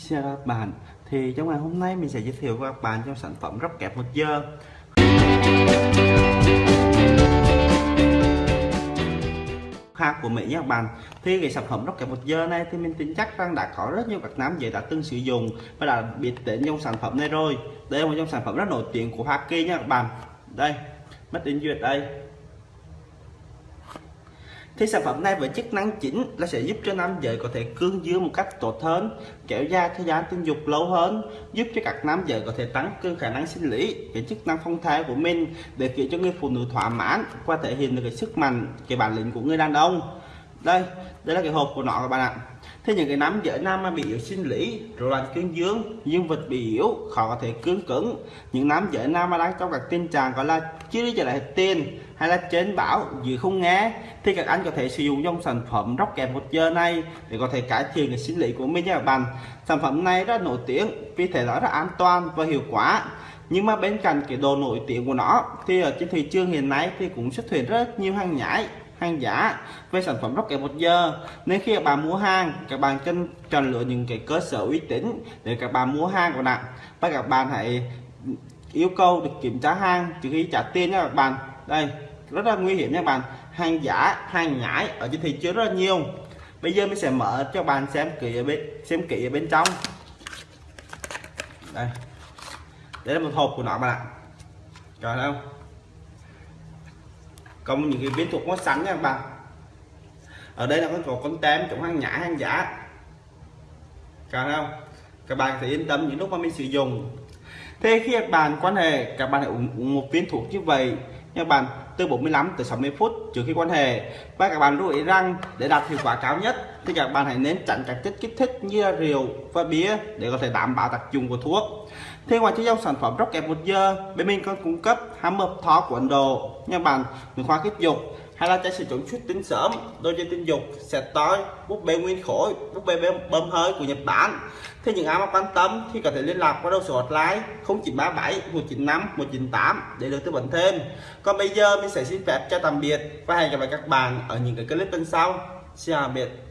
Xin chào các bạn Thì trong ngày hôm nay mình sẽ giới thiệu với các bạn trong sản phẩm rắp kẹp một giờ. Khác của Mỹ nha các bạn. Thì cái sản phẩm rắp kẹp một giờ này thì mình tin chắc rằng đã có rất nhiều các nam giới đã từng sử dụng và đã biết đến trong sản phẩm này rồi. Đây là một trong sản phẩm rất nổi tiếng của Hoa Kỳ nha các bạn. Đây mất đến duyệt đây thì sản phẩm này với chức năng chính là sẽ giúp cho nam giới có thể cương dương một cách tốt hơn, kéo dài thời gian tình dục lâu hơn, giúp cho các nam giới có thể tăng cường khả năng sinh lý, cái chức năng phong thái của mình, để khiến cho người phụ nữ thỏa mãn và thể hiện được cái sức mạnh, cái bản lĩnh của người đàn ông đây đây là cái hộp của nó các bạn ạ. Thế những cái nắm dễ nam bị yếu sinh lý, rối loạn cương dương dương vật bị yếu, khó có thể cứng cứng. Những nắm dễ nam mà đang trong các tình trạng gọi là chưa đi trở lại tiền hay là trên bảo gì không nghe, thì các anh có thể sử dụng trong sản phẩm róc kèm một giờ này để có thể cải thiện cái sinh lý của mình nha các bạn. Sản phẩm này rất nổi tiếng vì thể nó rất an toàn và hiệu quả. Nhưng mà bên cạnh cái đồ nổi tiếng của nó, thì ở trên thị trường hiện nay thì cũng xuất hiện rất nhiều hàng nhái hàng giả về sản phẩm rocket một giờ nên khi các bạn mua hàng, các bạn cần chọn lựa những cái cơ sở uy tín để các bạn mua hàng của bạn. Và các bạn hãy yêu cầu được kiểm tra hàng. Trước khi trả tiền nha các bạn. Đây, rất là nguy hiểm nha các bạn. Hàng giả, hàng nhái ở trên thị trường rất là nhiều. Bây giờ mình sẽ mở cho bạn xem kỹ ở bên, xem kỹ ở bên trong. Đây. Đây là một hộp của nó bạn ạ. Rồi không? Công những cái viên thuộc nó sẵn nha các bạn. Ở đây là có con tem chống hàng nhã hàng giả cả không? Các bạn thì yên tâm những lúc mà mình sử dụng. Thế khi các bạn quan hệ, các bạn hãy uống một viên thuốc như vậy nha bạn từ 45 tới 60 phút trước khi quan hệ. Và các bạn lưu ý rằng để đạt hiệu quả cao nhất thì các bạn hãy nên tránh các chất kích thích như rượu và bia để có thể đảm bảo tác dụng của thuốc. Thì ngoài chế dòng sản phẩm Rocket một giờ bên mình còn cung cấp hammer thó của Ấn Độ nha bạn người khoa kích dục hay là trái sử dụng xuất tính sớm đôi dây tinh dục sẽ tối búp bê nguyên khối, búp bê bơm hơi của Nhật Bản. Thế những ai mà quan tâm thì có thể liên lạc qua đầu số hotline 0937 195 198 để được tư vấn thêm. Còn bây giờ mình sẽ xin phép cho tạm biệt và hẹn gặp lại các bạn ở những cái clip bên sau. Xin chào biệt.